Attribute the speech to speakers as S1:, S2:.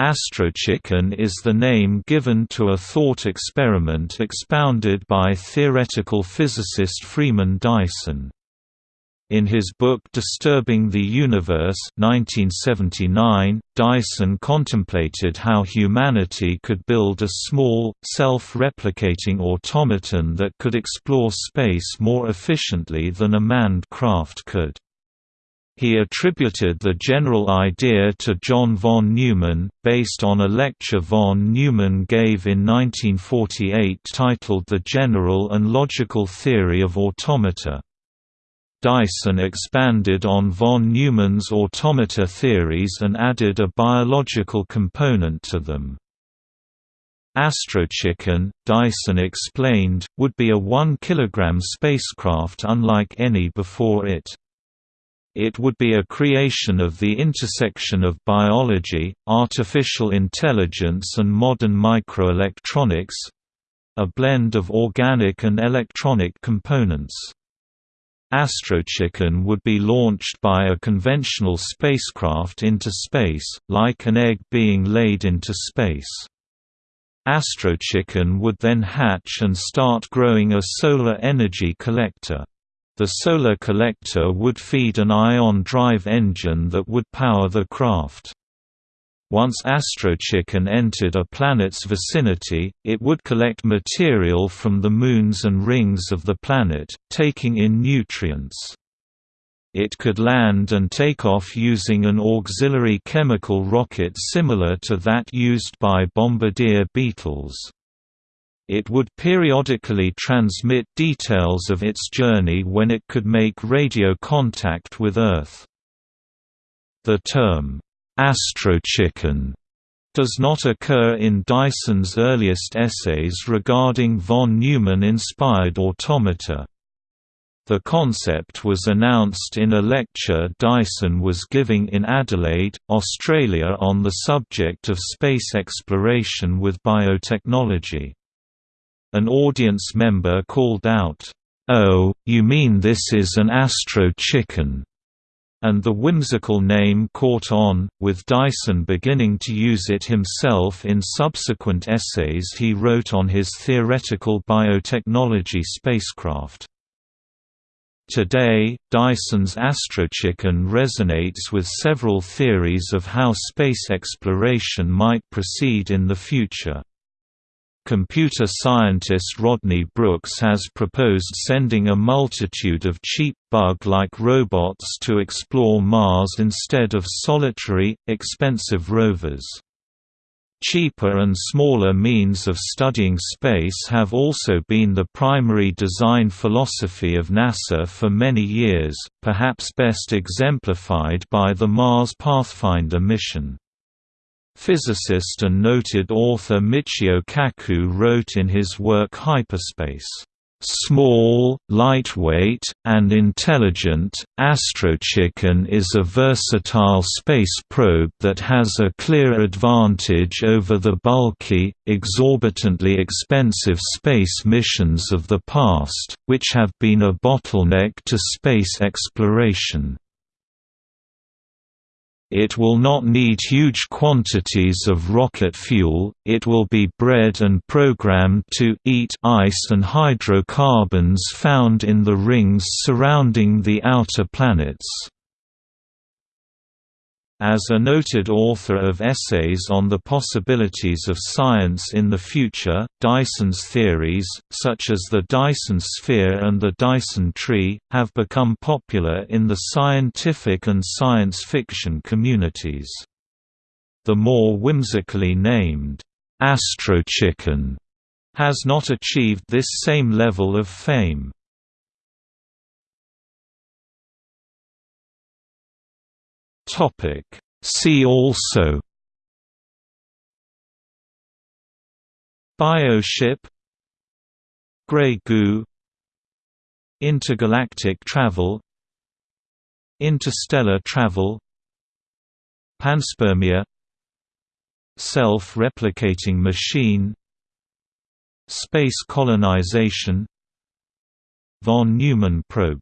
S1: Astrochicken is the name given to a thought experiment expounded by theoretical physicist Freeman Dyson. In his book Disturbing the Universe 1979, Dyson contemplated how humanity could build a small, self-replicating automaton that could explore space more efficiently than a manned craft could. He attributed the general idea to John von Neumann, based on a lecture von Neumann gave in 1948 titled The General and Logical Theory of Automata. Dyson expanded on von Neumann's automata theories and added a biological component to them. Astrochicken, Dyson explained, would be a 1 kg spacecraft unlike any before it. It would be a creation of the intersection of biology, artificial intelligence and modern microelectronics—a blend of organic and electronic components. Astrochicken would be launched by a conventional spacecraft into space, like an egg being laid into space. Astrochicken would then hatch and start growing a solar energy collector. The solar collector would feed an ion drive engine that would power the craft. Once Astrochicken entered a planet's vicinity, it would collect material from the moons and rings of the planet, taking in nutrients. It could land and take off using an auxiliary chemical rocket similar to that used by bombardier Beetles it would periodically transmit details of its journey when it could make radio contact with Earth. The term, astrochicken, does not occur in Dyson's earliest essays regarding von Neumann-inspired automata. The concept was announced in a lecture Dyson was giving in Adelaide, Australia on the subject of space exploration with biotechnology. An audience member called out, "'Oh, you mean this is an Astro chicken?' and the whimsical name caught on, with Dyson beginning to use it himself in subsequent essays he wrote on his theoretical biotechnology spacecraft. Today, Dyson's astrochicken resonates with several theories of how space exploration might proceed in the future. Computer scientist Rodney Brooks has proposed sending a multitude of cheap bug-like robots to explore Mars instead of solitary, expensive rovers. Cheaper and smaller means of studying space have also been the primary design philosophy of NASA for many years, perhaps best exemplified by the Mars Pathfinder mission. Physicist and noted author Michio Kaku wrote in his work Hyperspace, "...small, lightweight, and intelligent, Astrochicken is a versatile space probe that has a clear advantage over the bulky, exorbitantly expensive space missions of the past, which have been a bottleneck to space exploration." It will not need huge quantities of rocket fuel, it will be bred and programmed to eat ice and hydrocarbons found in the rings surrounding the outer planets. As a noted author of essays on the possibilities of science in the future, Dyson's theories, such as the Dyson sphere and the Dyson tree, have become popular in the scientific and science fiction communities. The more whimsically named, Astrochicken, has not achieved this same level of fame.
S2: Topic. See also
S1: Bioship Grey goo Intergalactic travel Interstellar travel Panspermia Self-replicating machine Space colonization Von Neumann probe